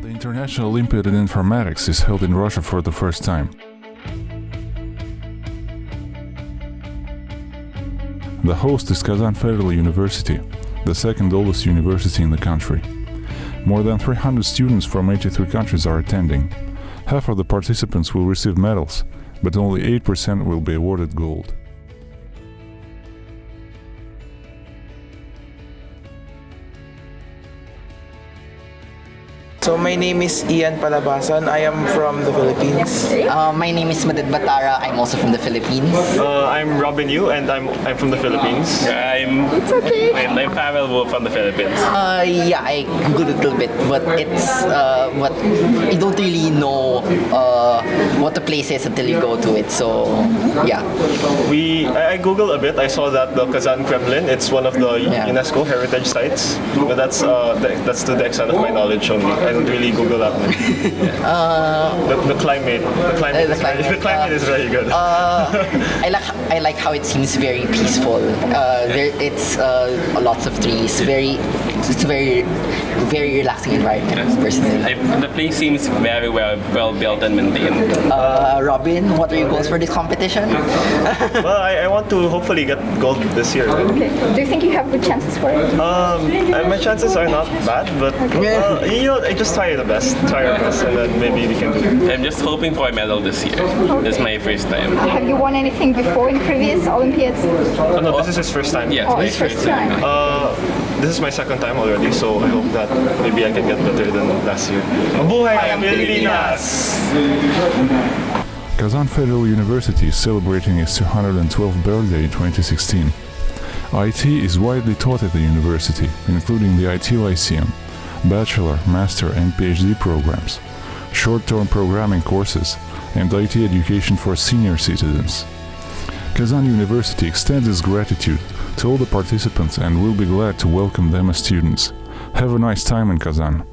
International Olympiad in Informatics is held in Russia for the first time. The host is Kazan Federal University, the second oldest university in the country. More than 300 students from 83 countries are attending. Half of the participants will receive medals, but only 8% will be awarded gold. So my name is Ian Palabasan. I am from the Philippines. Uh, my name is Madad Batara. I'm also from the Philippines. Uh, I'm Robin Yu and I'm I'm from the Philippines. I'm I'm, I'm Pavel Wu from the Philippines. Uh, yeah, I googled a little bit, but it's uh, what you don't really know uh, what the place is until you go to it. So yeah, We I I googled a bit. I saw that the Kazan Kremlin. It's one of the Yeah. UNESCO heritage sites, but that's uh the, that's to the extent of my knowledge only. I don't really Google that much. the, the climate, the climate, Uh, the is very- the climate uh, is very good. I like I like how it seems very peaceful. Uh, there, it's uh, lots of trees. Very, it's a very, very relaxing environment. Personally, I, the place seems very well well built and maintained. uh, Robin, what are your goals for this competition? well, I, I want to hopefully get gold this year. Okay. Do you think you have good chances for it? Um, my chances are not bad, but uh, you know, I just try the best, try our best, and then maybe we can do it. I'm just hoping for a medal this year. This is my first time. Have you won anything before in previous Olympiads? Oh, no, this is his first time. Yes, Oh, my it's first time. Uh, this is my second time already, so I hope that maybe I can get better than last year. Mabuhay ang Pilipinas! Kazan Federal University is celebrating its 212th birthday in 2016. IT is widely taught at the university, including the IT Lyceum, bachelor, master, and PhD programs, short-term programming courses, and IT education for senior citizens. Kazan University extends its gratitude to all the participants and will be glad to welcome them as students. Have a nice time in Kazan.